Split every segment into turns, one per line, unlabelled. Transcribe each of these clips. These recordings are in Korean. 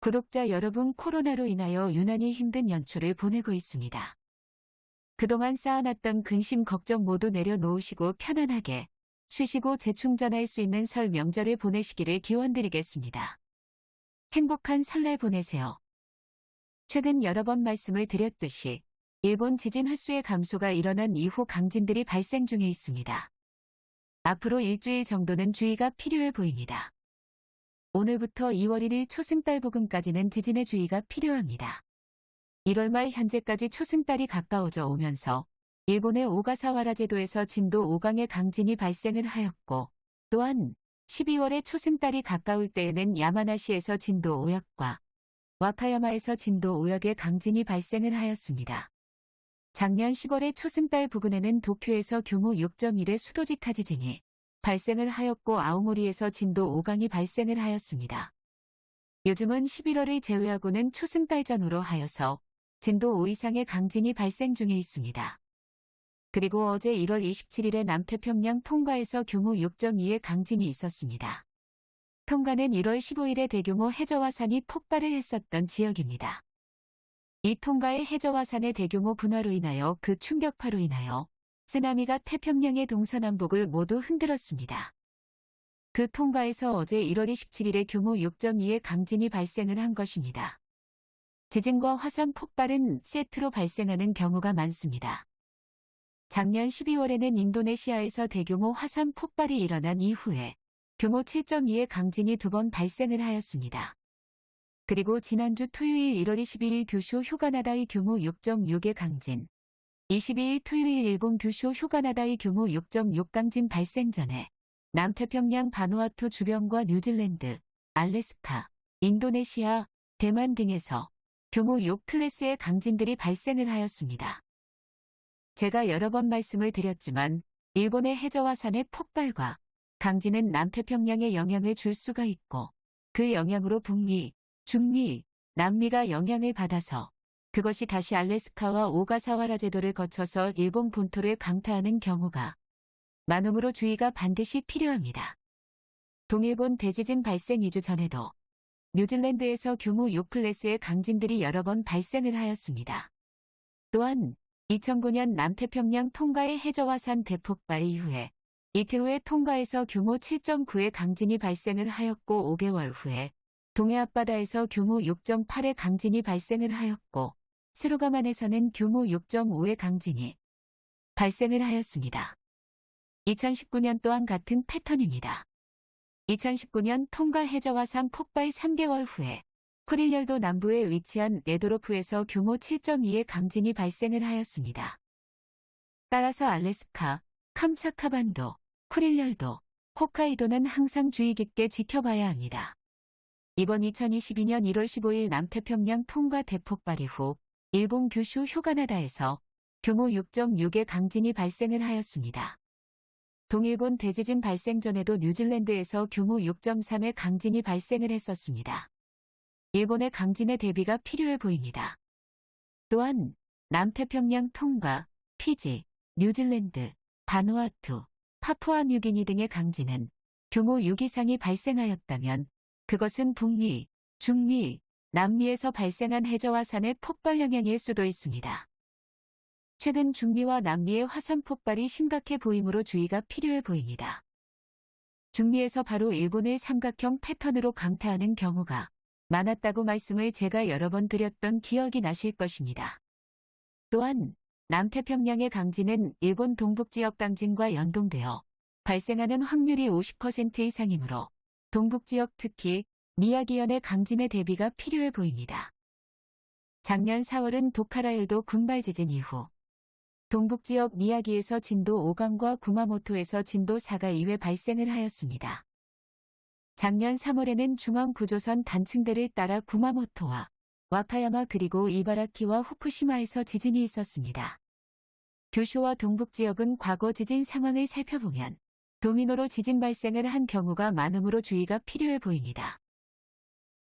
구독자 여러분 코로나로 인하여 유난히 힘든 연초를 보내고 있습니다. 그동안 쌓아놨던 근심 걱정 모두 내려놓으시고 편안하게 쉬시고 재충전할 수 있는 설 명절을 보내시기를 기원드리겠습니다. 행복한 설날 보내세요. 최근 여러 번 말씀을 드렸듯이 일본 지진 횟수의 감소가 일어난 이후 강진들이 발생 중에 있습니다. 앞으로 일주일 정도는 주의가 필요해 보입니다. 오늘부터 2월 1일 초승달 부근까지는 지진의 주의가 필요합니다. 1월 말 현재까지 초승달이 가까워져 오면서 일본의 오가사와라 제도에서 진도 5강의 강진이 발생을 하였고 또한 12월에 초승달이 가까울 때에는 야마나시에서 진도 5역과 와카야마에서 진도 5역의 강진이 발생을 하였습니다. 작년 10월에 초승달 부근에는 도쿄에서 규모 6.1의 수도직하 지진이 발생을 하였고 아오모리에서 진도 5강이 발생을 하였습니다. 요즘은 11월을 제외하고는 초승달 전후로 하여서 진도 5 이상의 강진이 발생 중에 있습니다. 그리고 어제 1월 27일에 남태평양 통가에서 규모 6.2의 강진이 있었습니다. 통가는 1월 15일에 대규모 해저화산이 폭발을 했었던 지역입니다. 이 통가의 해저화산의 대규모 분화로 인하여 그 충격파로 인하여 쓰나미가 태평양의 동서남북을 모두 흔들었습니다. 그 통가에서 어제 1월 27일에 규모 6.2의 강진이 발생을 한 것입니다. 지진과 화산 폭발은 세트로 발생하는 경우가 많습니다. 작년 12월에는 인도네시아에서 대규모 화산 폭발이 일어난 이후에 규모 7.2의 강진이 두 번 발생을 하였습니다. 그리고 지난주 토요일 1월 22일 규슈 휴가나다의 규모 6.6의 강진, 22일 토요일 일본 규슈 휴가나다의 규모 6.6 강진 발생 전에 남태평양 바누아투 주변과 뉴질랜드, 알래스카, 인도네시아, 대만 등에서 규모 6 클래스의 강진들이 발생을 하였습니다. 제가 여러 번 말씀을 드렸지만 일본의 해저화산의 폭발과 강진은 남태평양에 영향을 줄 수가 있고 그 영향으로 북미, 중미, 남미가 영향을 받아서 그것이 다시 알래스카와 오가사와라 제도를 거쳐서 일본 본토를 강타하는 경우가 많으므로 주의가 반드시 필요합니다. 동일본 대지진 발생 2주 전에도 뉴질랜드에서 규모 6클래스의 강진들이 여러 번 발생을 하였습니다. 또한 2009년 남태평양 통가의 해저화산 대폭발 이후에 이틀 후에 통가에서 규모 7.9의 강진이 발생을 하였고 5개월 후에 동해 앞바다에서 규모 6.8의 강진이 발생을 하였고 스루가만에서는 규모 6.5의 강진이 발생을 하였습니다. 2019년 또한 같은 패턴입니다. 2019년 통가 해저화산 폭발 3개월 후에 쿠릴열도 남부에 위치한 레도로프에서 규모 7.2의 강진이 발생을 하였습니다. 따라서 알래스카, 캄차카반도, 쿠릴열도, 홋카이도는 항상 주의 깊게 지켜봐야 합니다. 이번 2022년 1월 15일 남태평양 통과 대폭발 이후 일본 규슈 휴가나다에서 규모 6.6의 강진이 발생을 하였습니다. 동일본 대지진 발생 전에도 뉴질랜드에서 규모 6.3의 강진이 발생을 했었습니다. 일본의 강진의 대비가 필요해 보입니다. 또한 남태평양 통과, 피지, 뉴질랜드, 바누아투, 파푸아 뉴기니 등의 강진은 규모 6 이상이 발생하였다면 그것은 북미, 중미, 남미에서 발생한 해저화산의 폭발 영향일 수도 있습니다. 최근 중미와 남미의 화산 폭발이 심각해 보이므로 주의가 필요해 보입니다. 중미에서 바로 일본의 삼각형 패턴으로 강타하는 경우가 많았다고 말씀을 제가 여러 번 드렸던 기억이 나실 것입니다. 또한 남태평양의 강진은 일본 동북지역 강진과 연동되어 발생하는 확률이 50% 이상이므로 동북지역 특히 미야기현의 강진의 대비가 필요해 보입니다. 작년 4월은 도카라일도 군발 지진 이후 동북지역 미야기에서 진도 5강과 구마모토에서 진도 4가 2회 발생을 하였습니다. 작년 3월에는 중앙구조선 단층대를 따라 구마모토와 와카야마 그리고 이바라키와 후쿠시마에서 지진이 있었습니다. 규슈와 동북지역은 과거 지진 상황을 살펴보면 도미노로 지진 발생을 한 경우가 많으므로 주의가 필요해 보입니다.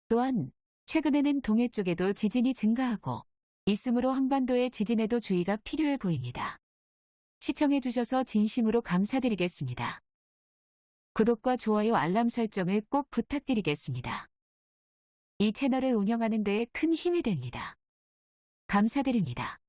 또한 최근에는 동해 쪽에도 지진이 증가하고 있으므로 한반도의 지진에도 주의가 필요해 보입니다. 시청해주셔서 진심으로 감사드리겠습니다. 구독과 좋아요 알람 설정을 꼭 부탁드리겠습니다. 이 채널을 운영하는 데에 큰 힘이 됩니다. 감사드립니다.